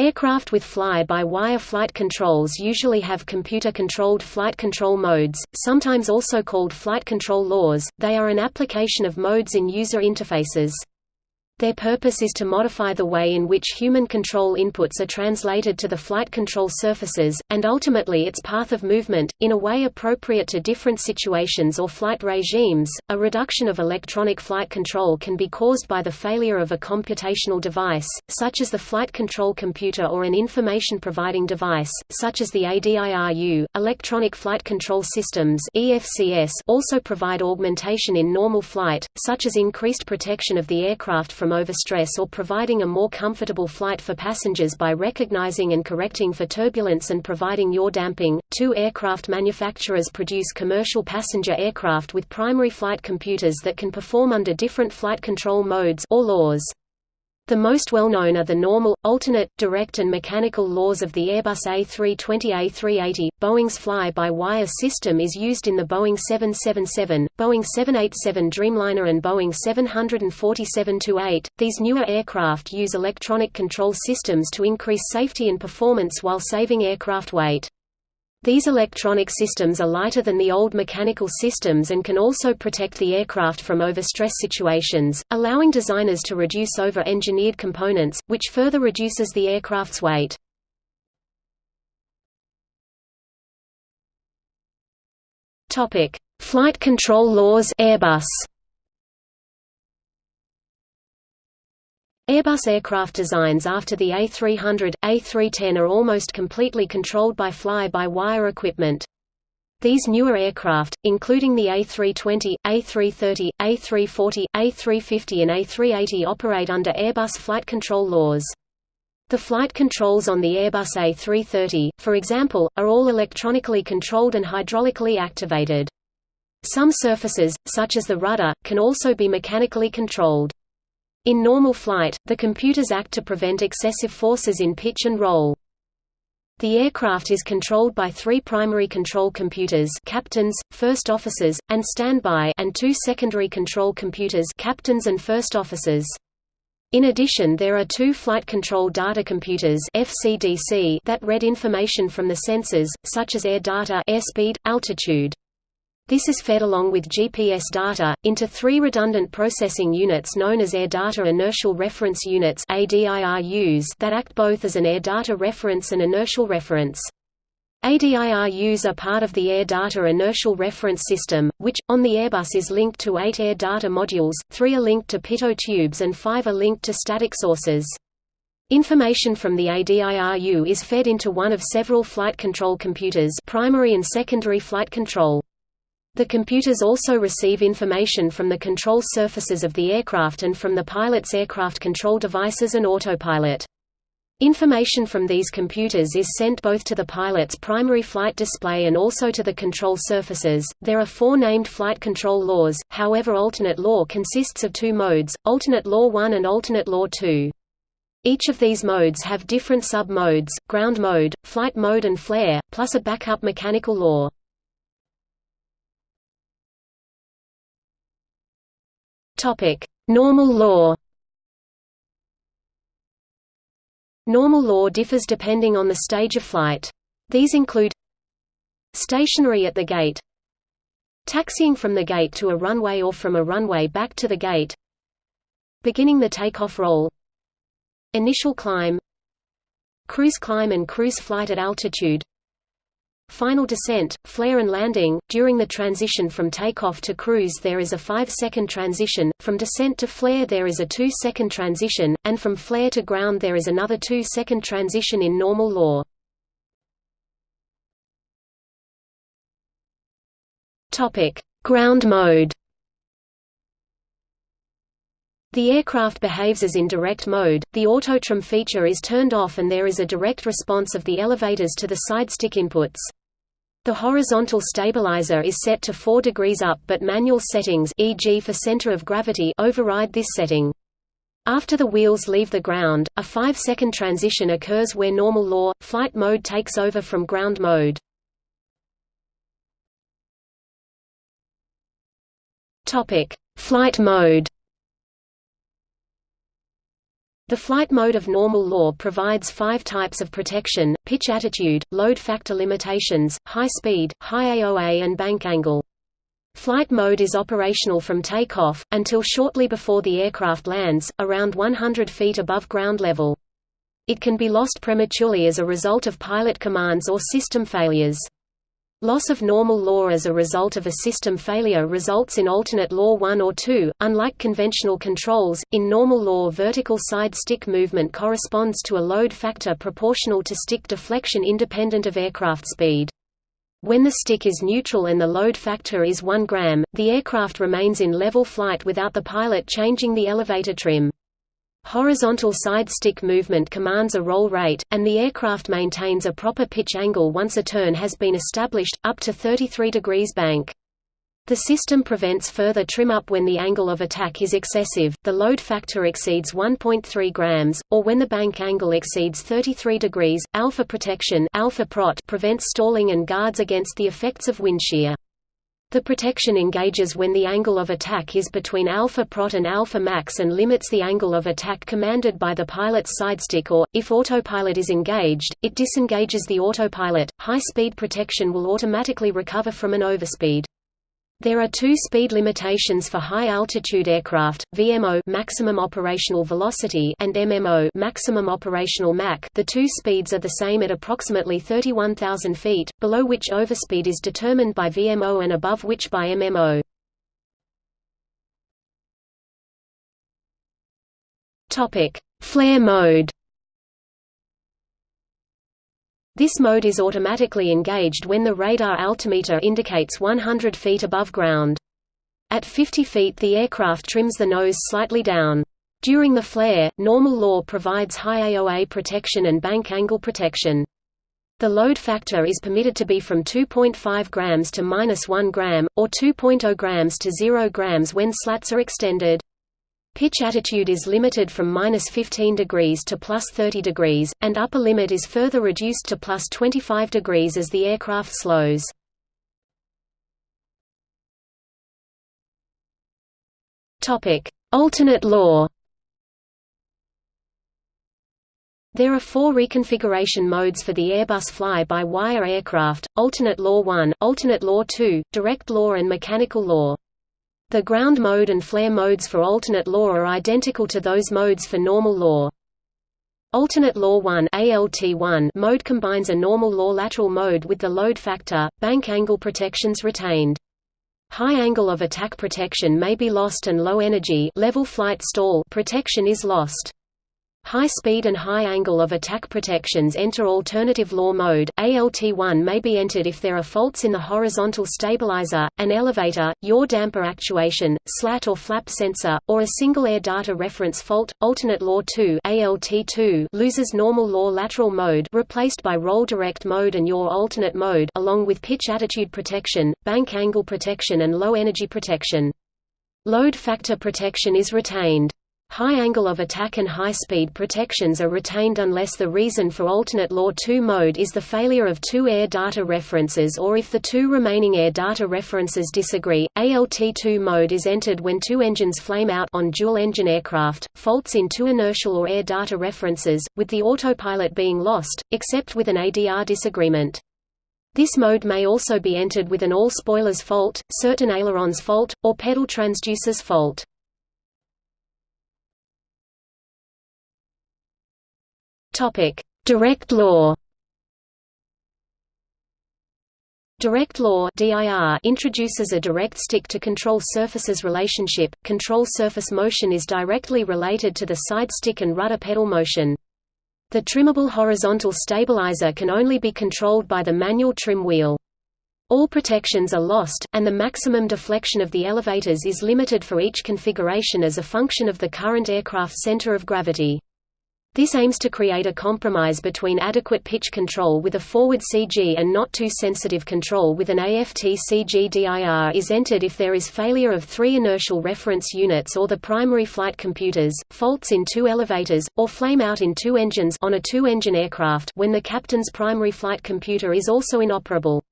Aircraft with fly-by-wire flight controls usually have computer-controlled flight control modes, sometimes also called flight control laws, they are an application of modes in user interfaces. Their purpose is to modify the way in which human control inputs are translated to the flight control surfaces, and ultimately its path of movement, in a way appropriate to different situations or flight regimes. A reduction of electronic flight control can be caused by the failure of a computational device, such as the flight control computer or an information providing device, such as the ADIRU. Electronic flight control systems (EFCS) also provide augmentation in normal flight, such as increased protection of the aircraft from from overstress or providing a more comfortable flight for passengers by recognizing and correcting for turbulence and providing yaw damping. Two aircraft manufacturers produce commercial passenger aircraft with primary flight computers that can perform under different flight control modes or laws. The most well-known are the normal, alternate, direct and mechanical laws of the Airbus A320-A380. Boeing's fly-by-wire system is used in the Boeing 777, Boeing 787 Dreamliner and Boeing 747-8. These newer aircraft use electronic control systems to increase safety and performance while saving aircraft weight. These electronic systems are lighter than the old mechanical systems and can also protect the aircraft from overstress situations, allowing designers to reduce over-engineered components, which further reduces the aircraft's weight. Flight control laws Airbus Airbus aircraft designs after the A300, A310 are almost completely controlled by fly-by-wire equipment. These newer aircraft, including the A320, A330, A340, A350 and A380 operate under Airbus flight control laws. The flight controls on the Airbus A330, for example, are all electronically controlled and hydraulically activated. Some surfaces, such as the rudder, can also be mechanically controlled. In normal flight, the computers act to prevent excessive forces in pitch and roll. The aircraft is controlled by three primary control computers captains, first officers, and standby and two secondary control computers captains and first officers. In addition there are two flight control data computers FCDC that read information from the sensors, such as air data airspeed, altitude. This is fed along with GPS data, into three redundant processing units known as Air Data Inertial Reference Units that act both as an air data reference and inertial reference. ADIRUs are part of the Air Data Inertial Reference System, which, on the Airbus is linked to eight air data modules, three are linked to pitot tubes and five are linked to static sources. Information from the ADIRU is fed into one of several flight control computers primary and secondary flight control. The computers also receive information from the control surfaces of the aircraft and from the pilot's aircraft control devices and autopilot. Information from these computers is sent both to the pilot's primary flight display and also to the control surfaces. There are four named flight control laws, however, alternate law consists of two modes alternate law 1 and alternate law 2. Each of these modes have different sub modes ground mode, flight mode, and flare, plus a backup mechanical law. Topic: Normal law. Normal law differs depending on the stage of flight. These include stationary at the gate, taxiing from the gate to a runway or from a runway back to the gate, beginning the takeoff roll, initial climb, cruise climb and cruise flight at altitude, Final descent, flare and landing. During the transition from takeoff to cruise there is a 5-second transition, from descent to flare there is a 2-second transition, and from flare to ground there is another 2-second transition in normal law. Ground mode. The aircraft behaves as in direct mode, the autotrim feature is turned off and there is a direct response of the elevators to the side stick inputs. The horizontal stabilizer is set to 4 degrees up but manual settings e.g. for center of gravity override this setting. After the wheels leave the ground, a 5-second transition occurs where normal law, flight mode takes over from ground mode. Flight mode The flight mode of normal law provides five types of protection, pitch attitude, load factor limitations, high speed, high AOA and bank angle. Flight mode is operational from takeoff, until shortly before the aircraft lands, around 100 feet above ground level. It can be lost prematurely as a result of pilot commands or system failures. Loss of normal law as a result of a system failure results in alternate law 1 or 2. Unlike conventional controls, in normal law vertical side stick movement corresponds to a load factor proportional to stick deflection independent of aircraft speed. When the stick is neutral and the load factor is 1 gram, the aircraft remains in level flight without the pilot changing the elevator trim. Horizontal side stick movement commands a roll rate, and the aircraft maintains a proper pitch angle once a turn has been established, up to 33 degrees bank. The system prevents further trim up when the angle of attack is excessive, the load factor exceeds 1.3 grams, or when the bank angle exceeds 33 degrees. Alpha protection alpha prot prevents stalling and guards against the effects of wind shear. The protection engages when the angle of attack is between alpha prot and alpha max and limits the angle of attack commanded by the pilot's sidestick or, if autopilot is engaged, it disengages the autopilot. High-speed protection will automatically recover from an overspeed. There are two speed limitations for high-altitude aircraft, VMO maximum operational velocity and MMO maximum operational Mach. The two speeds are the same at approximately 31,000 feet, below which overspeed is determined by VMO and above which by MMO. Topic: Flare mode. This mode is automatically engaged when the radar altimeter indicates 100 feet above ground. At 50 feet the aircraft trims the nose slightly down. During the flare, normal law provides high AOA protection and bank angle protection. The load factor is permitted to be from 2.5 grams to minus 1 gram, or 2.0 grams to 0 grams when slats are extended. Pitch attitude is limited from minus 15 degrees to plus 30 degrees, and upper limit is further reduced to plus 25 degrees as the aircraft slows. Alternate law. There are four reconfiguration modes for the Airbus fly-by-wire aircraft, alternate law 1, alternate law 2, direct law and mechanical law. The ground mode and flare modes for alternate law are identical to those modes for normal law. Alternate law 1 ALT1 mode combines a normal law lateral mode with the load factor, bank angle protections retained. High angle of attack protection may be lost and low energy level flight stall protection is lost. High speed and high angle of attack protections enter alternative law mode. ALT1 may be entered if there are faults in the horizontal stabilizer, an elevator, yaw damper actuation, slat or flap sensor, or a single air data reference fault. Alternate law 2 ALT2 loses normal law lateral mode replaced by roll direct mode and yaw alternate mode along with pitch attitude protection, bank angle protection and low energy protection. Load factor protection is retained. High angle of attack and high-speed protections are retained unless the reason for alternate Law 2 mode is the failure of two air data references or if the two remaining air data references disagree. ALT2 mode is entered when two engines flame out on dual-engine aircraft, faults in two inertial or air data references, with the autopilot being lost, except with an ADR disagreement. This mode may also be entered with an all spoilers fault, certain ailerons fault, or pedal transducers fault. Topic: Direct law. Direct law (DIR) introduces a direct stick to control surfaces relationship. Control surface motion is directly related to the side stick and rudder pedal motion. The trimmable horizontal stabilizer can only be controlled by the manual trim wheel. All protections are lost, and the maximum deflection of the elevators is limited for each configuration as a function of the current aircraft center of gravity. This aims to create a compromise between adequate pitch control with a forward CG and not too sensitive control with an AFT CG DIR is entered if there is failure of three inertial reference units or the primary flight computers, faults in two elevators, or flame out in two engines on a two-engine aircraft when the captain's primary flight computer is also inoperable.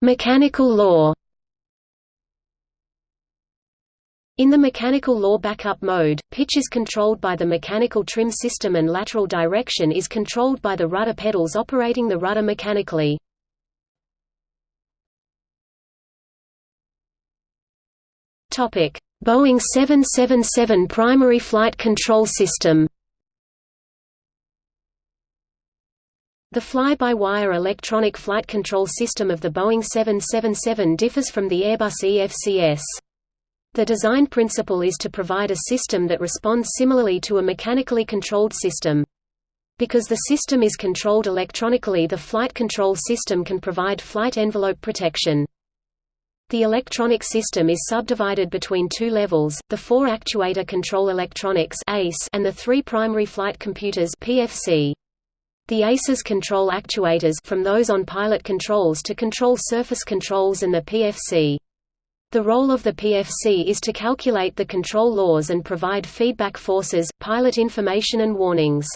Mechanical law In the mechanical law backup mode, pitch is controlled by the mechanical trim system and lateral direction is controlled by the rudder pedals operating the rudder mechanically. Boeing 777 primary flight control system The fly-by-wire electronic flight control system of the Boeing 777 differs from the Airbus EFCS. The design principle is to provide a system that responds similarly to a mechanically controlled system. Because the system is controlled electronically the flight control system can provide flight envelope protection. The electronic system is subdivided between two levels, the four actuator control electronics and the three primary flight computers PFC. The ACES control actuators from those on pilot controls to control surface controls and the PFC. The role of the PFC is to calculate the control laws and provide feedback forces, pilot information and warnings.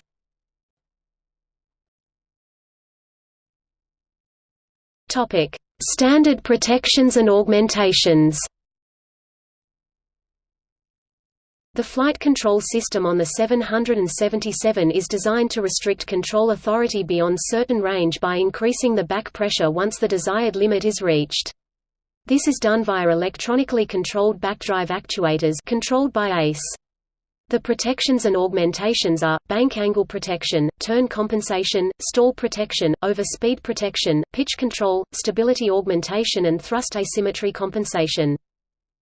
Standard protections and augmentations The flight control system on the 777 is designed to restrict control authority beyond certain range by increasing the back pressure once the desired limit is reached. This is done via electronically controlled backdrive actuators controlled by ACE. The protections and augmentations are, bank angle protection, turn compensation, stall protection, over-speed protection, pitch control, stability augmentation and thrust asymmetry compensation.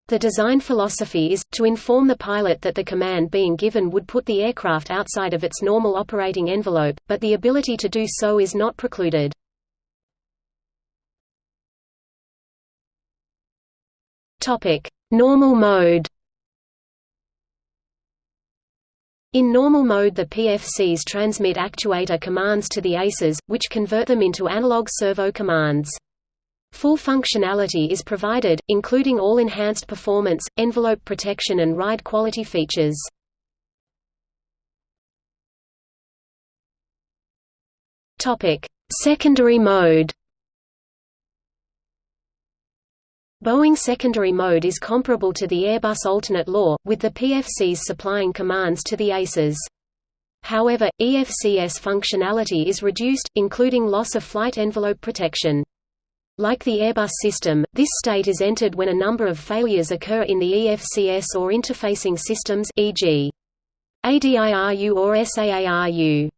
The design philosophy is, to inform the pilot that the command being given would put the aircraft outside of its normal operating envelope, but the ability to do so is not precluded. Topic: Normal mode. In normal mode the PFCs transmit actuator commands to the ACES, which convert them into analog servo commands. Full functionality is provided, including all enhanced performance, envelope protection and ride quality features. Secondary mode Boeing secondary mode is comparable to the Airbus alternate law, with the PFCs supplying commands to the ACES. However, EFCS functionality is reduced, including loss of flight envelope protection. Like the Airbus system, this state is entered when a number of failures occur in the EFCS or interfacing systems e.g. ADIRU or SAARU.